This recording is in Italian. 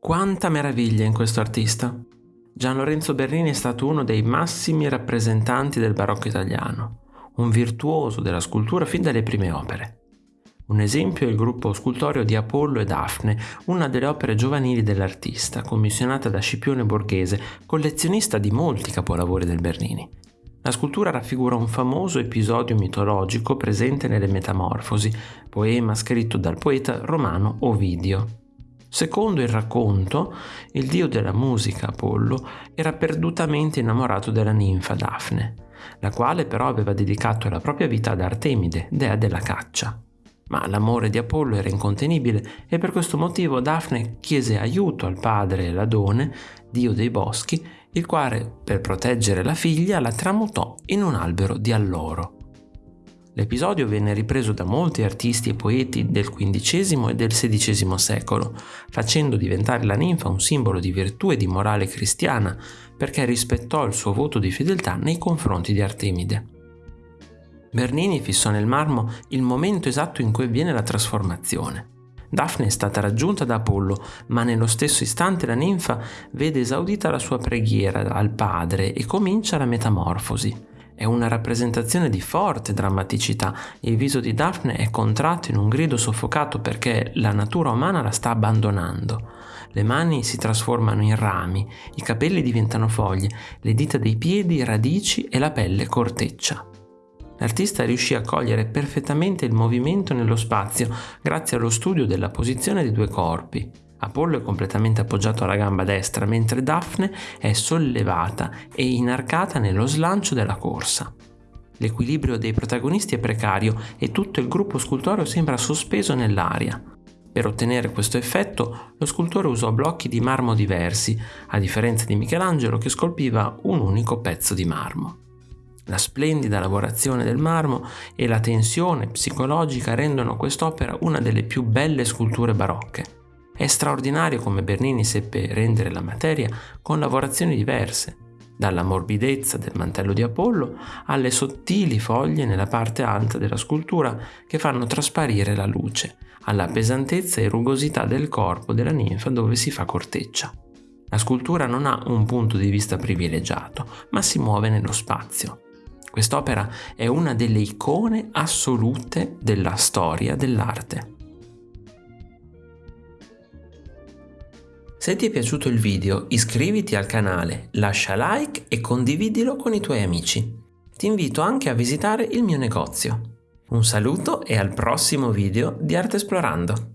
Quanta meraviglia in questo artista! Gian Lorenzo Bernini è stato uno dei massimi rappresentanti del barocco italiano, un virtuoso della scultura fin dalle prime opere. Un esempio è il gruppo scultoreo di Apollo e Daphne, una delle opere giovanili dell'artista, commissionata da Scipione Borghese, collezionista di molti capolavori del Bernini. La scultura raffigura un famoso episodio mitologico presente nelle Metamorfosi, poema scritto dal poeta romano Ovidio. Secondo il racconto, il dio della musica, Apollo, era perdutamente innamorato della ninfa Daphne, la quale però aveva dedicato la propria vita ad Artemide, dea della caccia. Ma l'amore di Apollo era incontenibile e per questo motivo Daphne chiese aiuto al padre Ladone, dio dei boschi, il quale, per proteggere la figlia, la tramutò in un albero di alloro. L'episodio venne ripreso da molti artisti e poeti del XV e del XVI secolo, facendo diventare la ninfa un simbolo di virtù e di morale cristiana, perché rispettò il suo voto di fedeltà nei confronti di Artemide. Bernini fissò nel marmo il momento esatto in cui avviene la trasformazione. Daphne è stata raggiunta da Apollo, ma nello stesso istante la ninfa vede esaudita la sua preghiera al padre e comincia la metamorfosi. È una rappresentazione di forte drammaticità. Il viso di Daphne è contratto in un grido soffocato perché la natura umana la sta abbandonando. Le mani si trasformano in rami, i capelli diventano foglie, le dita dei piedi radici e la pelle corteccia. L'artista riuscì a cogliere perfettamente il movimento nello spazio grazie allo studio della posizione dei due corpi. Apollo è completamente appoggiato alla gamba destra, mentre Daphne è sollevata e inarcata nello slancio della corsa. L'equilibrio dei protagonisti è precario e tutto il gruppo scultoreo sembra sospeso nell'aria. Per ottenere questo effetto, lo scultore usò blocchi di marmo diversi, a differenza di Michelangelo che scolpiva un unico pezzo di marmo. La splendida lavorazione del marmo e la tensione psicologica rendono quest'opera una delle più belle sculture barocche. È straordinario come Bernini seppe rendere la materia con lavorazioni diverse, dalla morbidezza del mantello di Apollo alle sottili foglie nella parte alta della scultura che fanno trasparire la luce, alla pesantezza e rugosità del corpo della ninfa dove si fa corteccia. La scultura non ha un punto di vista privilegiato, ma si muove nello spazio. Quest'opera è una delle icone assolute della storia dell'arte. Se ti è piaciuto il video iscriviti al canale, lascia like e condividilo con i tuoi amici. Ti invito anche a visitare il mio negozio. Un saluto e al prossimo video di Arte Esplorando!